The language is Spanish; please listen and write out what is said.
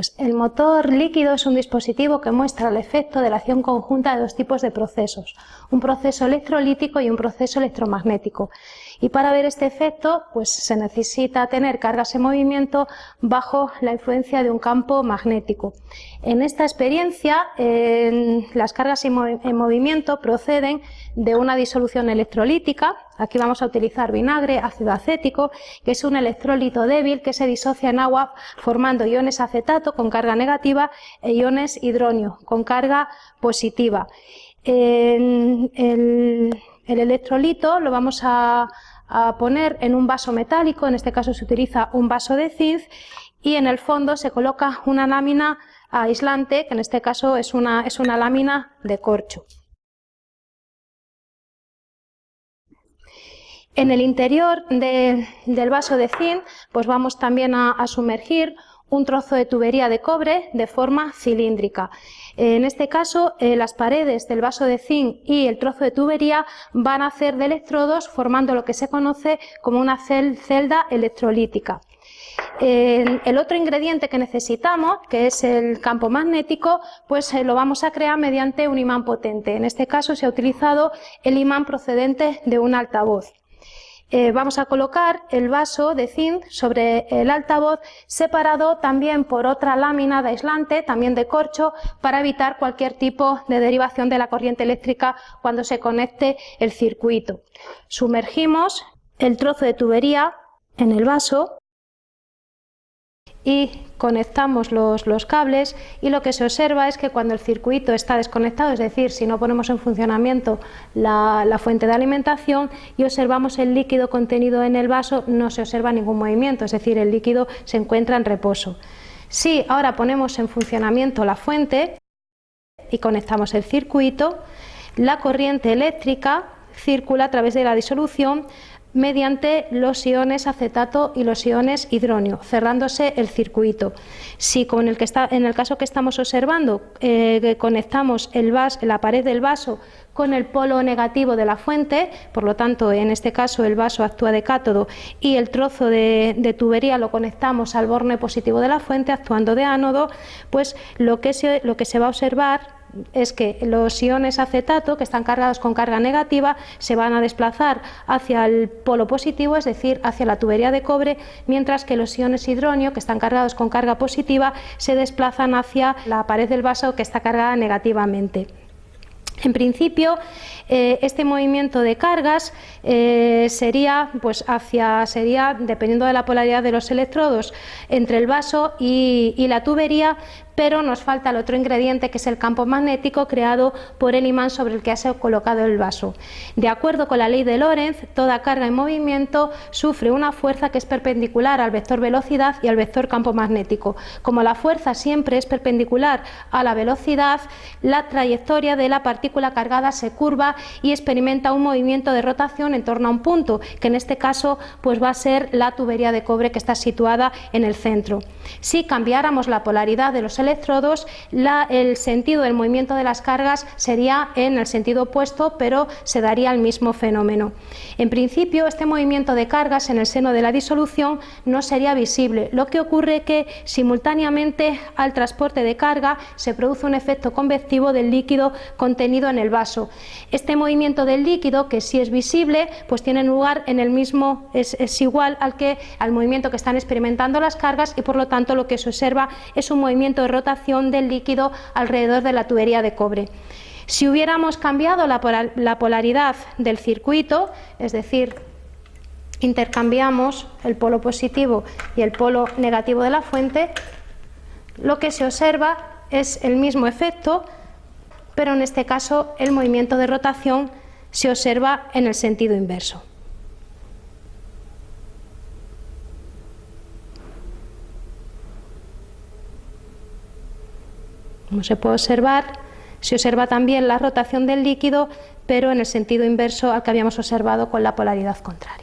Pues el motor líquido es un dispositivo que muestra el efecto de la acción conjunta de dos tipos de procesos, un proceso electrolítico y un proceso electromagnético. Y para ver este efecto, pues se necesita tener cargas en movimiento bajo la influencia de un campo magnético. En esta experiencia, las cargas en movimiento proceden de una disolución electrolítica, aquí vamos a utilizar vinagre, ácido acético, que es un electrolito débil que se disocia en agua formando iones acetato con carga negativa e iones hidronio con carga positiva. el, electrolito lo vamos a, poner en un vaso metálico, en este caso se utiliza un vaso de zinc y en el fondo se coloca una lámina aislante, que en este caso es una, es una lámina de corcho. En el interior del vaso de zinc pues vamos también a, sumergir un trozo de tubería de cobre de forma cilíndrica. En este caso, eh, las paredes del vaso de zinc y el trozo de tubería van a ser de electrodos formando lo que se conoce como una celda electrolítica. el otro ingrediente que necesitamos, que es el campo magnético, pues eh, lo vamos a crear mediante un imán potente. En este caso se ha utilizado el imán procedente de un altavoz. Eh, vamos a colocar el vaso de zinc sobre el altavoz separado también por otra lámina de aislante, también de corcho, para evitar cualquier tipo de derivación de la corriente eléctrica cuando se conecte el circuito. Sumergimos el trozo de tubería en el vaso y conectamos los, cables y lo que se observa es que cuando el circuito está desconectado, es decir, si no ponemos en funcionamiento la, fuente de alimentación y observamos el líquido contenido en el vaso, no se observa ningún movimiento, es decir, el líquido se encuentra en reposo. Si ahora ponemos en funcionamiento la fuente y conectamos el circuito, la corriente eléctrica circula a través de la disolución mediante los iones acetato y los iones hidróneo, cerrándose el circuito. Si con el que está, en el caso que estamos observando eh, conectamos el la pared del vaso con el polo negativo de la fuente, por lo tanto en este caso el vaso actúa de cátodo y el trozo de, tubería lo conectamos al borne positivo de la fuente actuando de ánodo, pues lo que lo que se va a observar es que los iones acetato, que están cargados con carga negativa, se van a desplazar hacia el polo positivo, es decir, hacia la tubería de cobre, mientras que los iones hidronio, que están cargados con carga positiva, se desplazan hacia la pared del vaso, que está cargada negativamente. En principio, eh, este movimiento de cargas eh, sería, pues hacia, sería, dependiendo de la polaridad de los electrodos, entre el vaso y la tubería, pero nos falta el otro ingrediente que es el campo magnético creado por el imán sobre el que ha colocado el vaso. De acuerdo con la ley de Lorentz, toda carga en movimiento sufre una fuerza que es perpendicular al vector velocidad y al vector campo magnético. Como la fuerza siempre es perpendicular a la velocidad, la trayectoria de la partícula cargada se curva y experimenta un movimiento de rotación en torno a un punto, que en este caso pues va a ser la tubería de cobre que está situada en el centro. Si cambiáramos la polaridad de los electrodos, el sentido del movimiento de las cargas sería en el sentido opuesto, pero se daría el mismo fenómeno. En principio, este movimiento de cargas en el seno de la disolución no sería visible, lo que ocurre que simultáneamente al transporte de carga se produce un efecto convectivo del líquido contenido en el vaso. Este movimiento del líquido, que sí es visible, pues tiene lugar en el mismo, es, es igual al que al movimiento que están experimentando las cargas y por lo tanto lo que se observa es un movimiento de rotación del líquido alrededor de la tubería de cobre. Si hubiéramos cambiado la, polaridad del circuito, es decir, intercambiamos el polo positivo y el polo negativo de la fuente, lo que se observa es el mismo efecto, pero en este caso el movimiento de rotación se observa en el sentido inverso. Como se puede observar, se observa también la rotación del líquido, pero en el sentido inverso al que habíamos observado con la polaridad contraria.